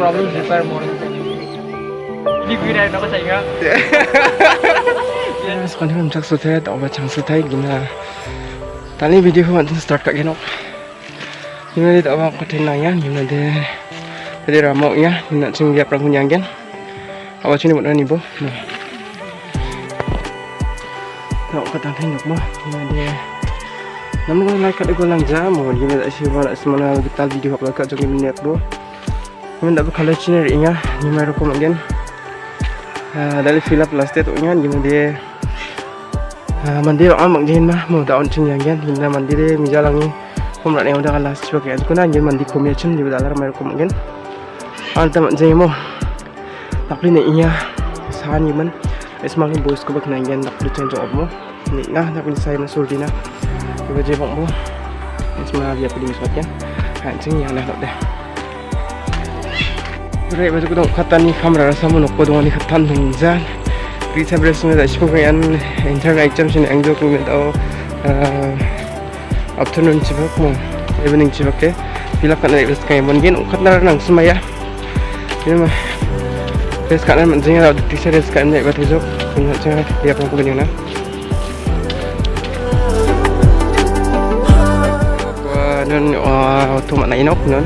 problem repair morning ini gue dari apa saya ingat Ya, sekarang kan cak sudah tak ubah chance thay gina. Tali video ko mantin start ka genok. Gina di tak ubah ko tin ya, gina de. Jadi ramau ya, gina sing dia perang kunyang gen. Awa sini mo ni bo. Nah. Tak tan hin mo, gina de. Namun ko like ka ko lang jam mo, gina da si wala semana kita video upload ka jong minute bo. Gina da ba kala chiner inga, ni mai ro ko gen. dari fill up last itu nya gimana dia? Mandi orang mak jin mah mau daun cing yang kan hingga mandi deh mijalangi kom rak yang udah kalah sebagai itu kan anjir mandi kom ya cim di dalam mer kom kan anta mak jin mo. Tapi nih iya sahan yiman es mangi boys ko bak nangen tak change op mo. Ni nah tak saya masul dina coba je bang mo. Es mah dia perlu miswat kan hancing yang dah deh 그래 그래서 그동 갔다니 카메라를 사면 없고 동안이 갔단 동산 리타브레스입니다 싶으면 인터넷 익점신 앵도국입니다 afternoon 집업 뭐 evening 집업게 bilakkan dari kayak mungkin ukat nara nang semaya ini mah Terus sekarang menjengkel ada t-shirt sekarang naik batu jok punya cengah dia pun punya na Gua nun auto mana inok nun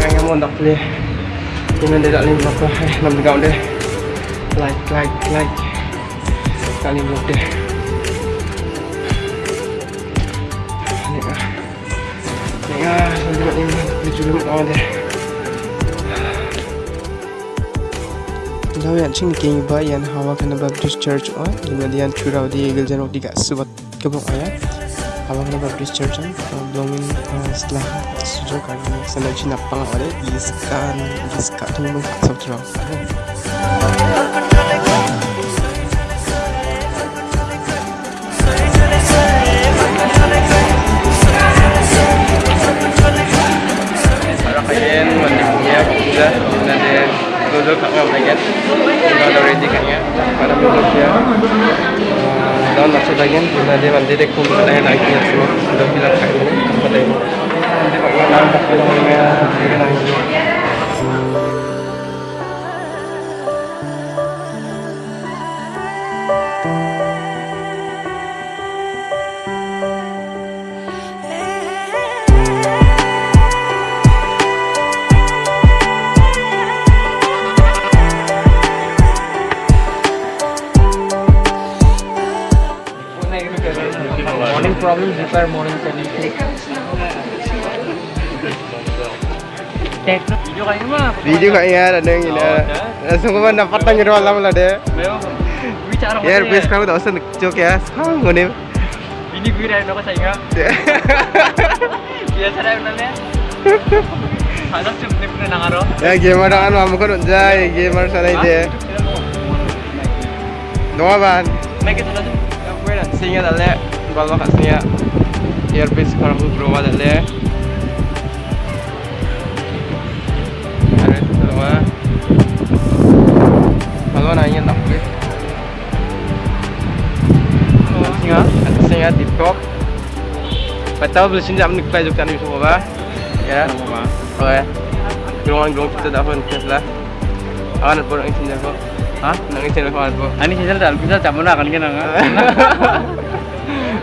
yang yang mau nak beli ini dia tak lima apa hai nam dia. Deh like like. Like kali belum deh ini ah ini ah nanti ini dijulung kawan deh Now yan ching king ba yan hawa kana Baptist Church o dina diyan churaw di igil jan di ga subat kebong aya kana Baptist Church an dongin setelah sujud kan sana china pang ore iskan iska Para kayen mandi punya bisa nanti kita udah ready para manusia dan masih Donna, c'è da niente, ma deve andare con il problem repair morning technique video kayak mah video kayaknya ada yang ini langsung ke mana dapat tanya doang lama lah deh bicara ya best kamu tak usah cok ya sekarang gue nih ini gue dari apa saya biasa dari mana Anak cuma nih pernah nangaro. ya gamer dengan mamu kan unjai gamer sana ide doa ban Make itu lah. gue nak singa kalau kat singa earpiece kalau aku berubah dalle ada itu semua kalau nanya nak gue singa singa tiktok Betul belum sini jam ni kita juga ni semua ba ya oke gerungan gerung kita dah pun lah akan pun nangis sini aku Hah? Nangis sini aku aku Ani sih dalam bisa campur akan kan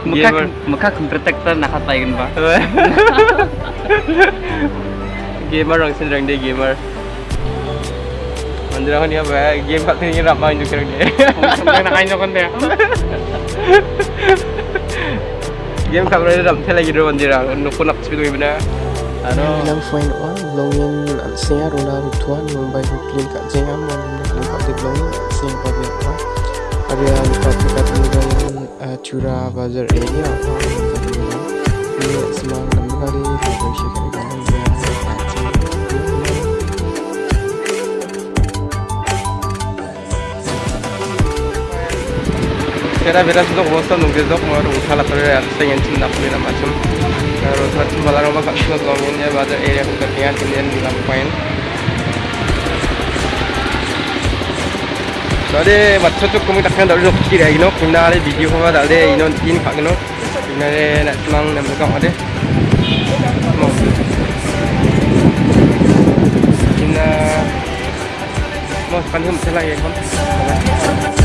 मुखा मुखा कंट्रैक्ट तो नखा पाएगा ना गेमर रंग से रंग दे गेमर मंदिर आओ नहीं अब गेम खाते नहीं रात माँ इंजॉय करेंगे नखा इंजॉय करते हैं गेम खा रहे हैं रात थे लगी रो मंदिर आओ नुकुन अब स्पीड में बना rutuan, yung by kat Kak Jengam, yung nagpapit login at siya yung apa. Ada Kaya, lupa-lupa-lupa-lupa. चूरा Bazar एरिया ini ये सामान beras untuk bosan nunggu dok mau usaha lapor ya pengen cinta kulit macam kalau macam malah rumah kaki bazar area kekeringan kemudian point. Đấy, macam tu kami takkan tác khen đạo lục kena ada nó cũng đã đi video hôm qua đã đi, nó tin phạm nó Chúng ta lại mang nak cộng ada. đây Một Chúng ta Một phần hương?